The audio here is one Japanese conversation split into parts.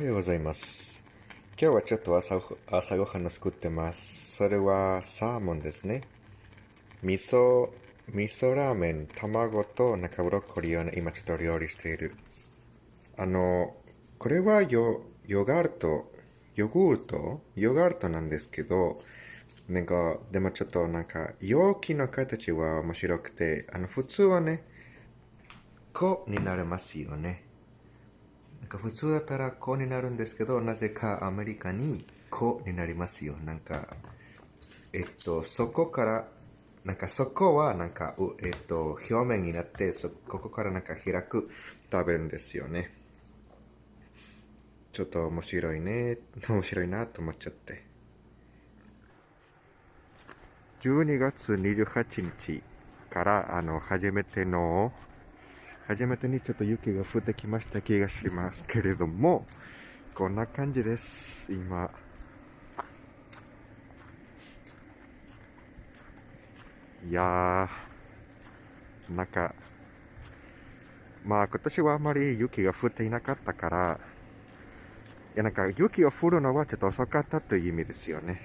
はようございます。今日はちょっと朝朝ごはんを作ってます。それはサーモンですね。味噌、味噌ラーメン、卵となんかブロッコリーをね今ちょっと料理している。あの、これはヨヨガルト、ヨーグルト？ヨガルトなんですけど、なんか、でもちょっとなんか、容器の形は面白くて、あの、普通はね、こうになりますよね。なんか普通だったらこうになるんですけど、なぜかアメリカにこうになりますよ。なんか、えっと、そこから、なんかそこはなんか、うえっと、表面になって、そここからなんか開く、食べるんですよね。ちょっと面白いね、面白いなと思っちゃって。12月28日から、あの、初めての、初めてにちょっと雪が降ってきました気がしますけれども、こんな感じです、今。いやー、なんか、まあ今年はあまり雪が降っていなかったから、いやなんか雪が降るのはちょっと遅かったという意味ですよね。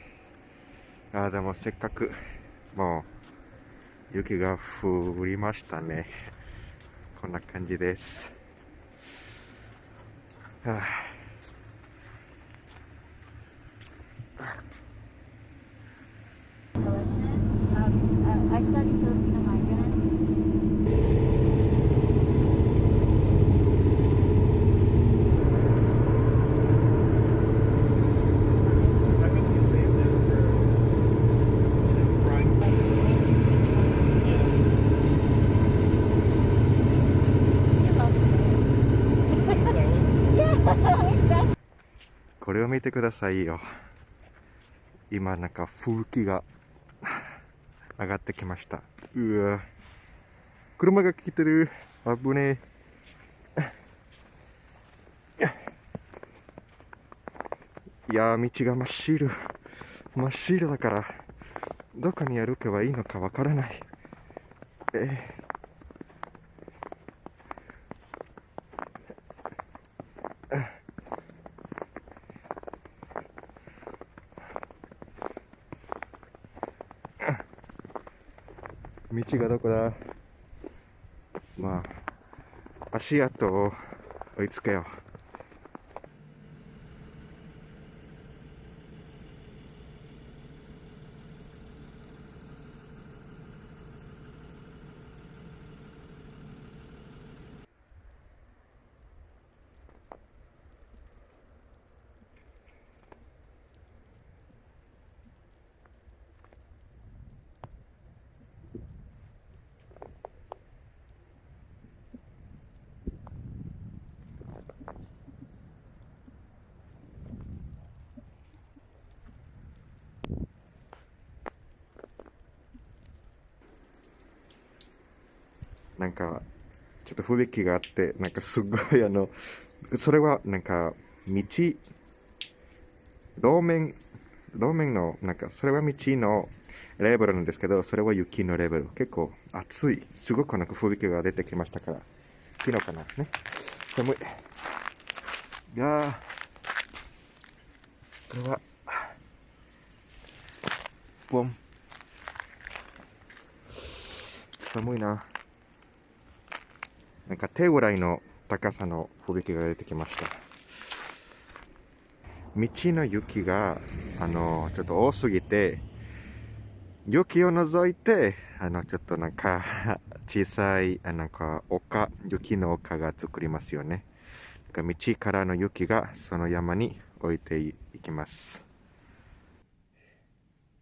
あーでもせっかく、もう、雪が降りましたね。こんな感れを見てくださいよ。今なんか吹雪が上がってきました。うわ車が来てる。危ねえ。いやー、道が真っ白。真っ白だから、どこに歩けばいいのかわからない。えー道がどこだ？まあ、足跡を追いつけよう。なんか、ちょっと吹雪があって、なんかすごいあの、それはなんか、道、路面、路面の、なんか、それは道のレベルなんですけど、それは雪のレベル。結構暑い。すごくなんか吹雪が出てきましたから。昨日かなね。寒い。いやー、これは、ボン。寒いな。なんか手ぐらいの高さの吹雪が出てきました。道の雪が、あの、ちょっと多すぎて、雪を除いて、あの、ちょっとなんか、小さい、あなんか、丘、雪の丘が作りますよね。なんか道からの雪がその山に置いていきます。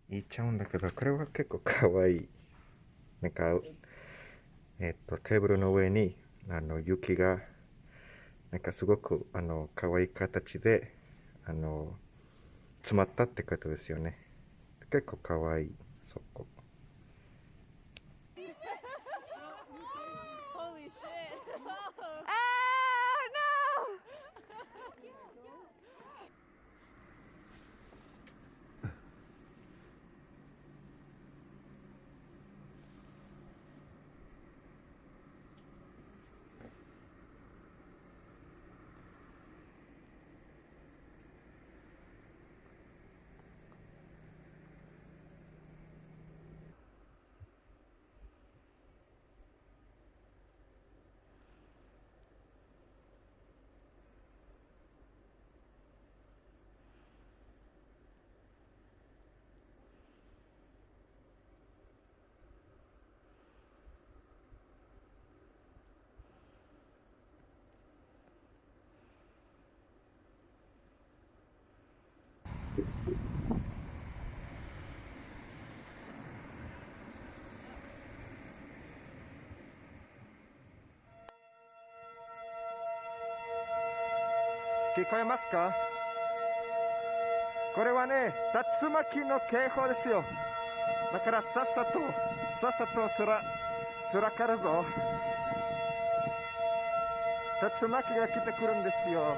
言っちゃうんだけど、これは結構かわいい。なんか、えっと、テーブルの上に、あの、雪が、なんかすごく、あの、可愛い形で、あの、詰まったってことですよね。結構可愛い、聞こえますか？これはね、竜巻の警報ですよ。だからさっさと、さっさとすら、すらぞ。竜巻が来てくるんですよ。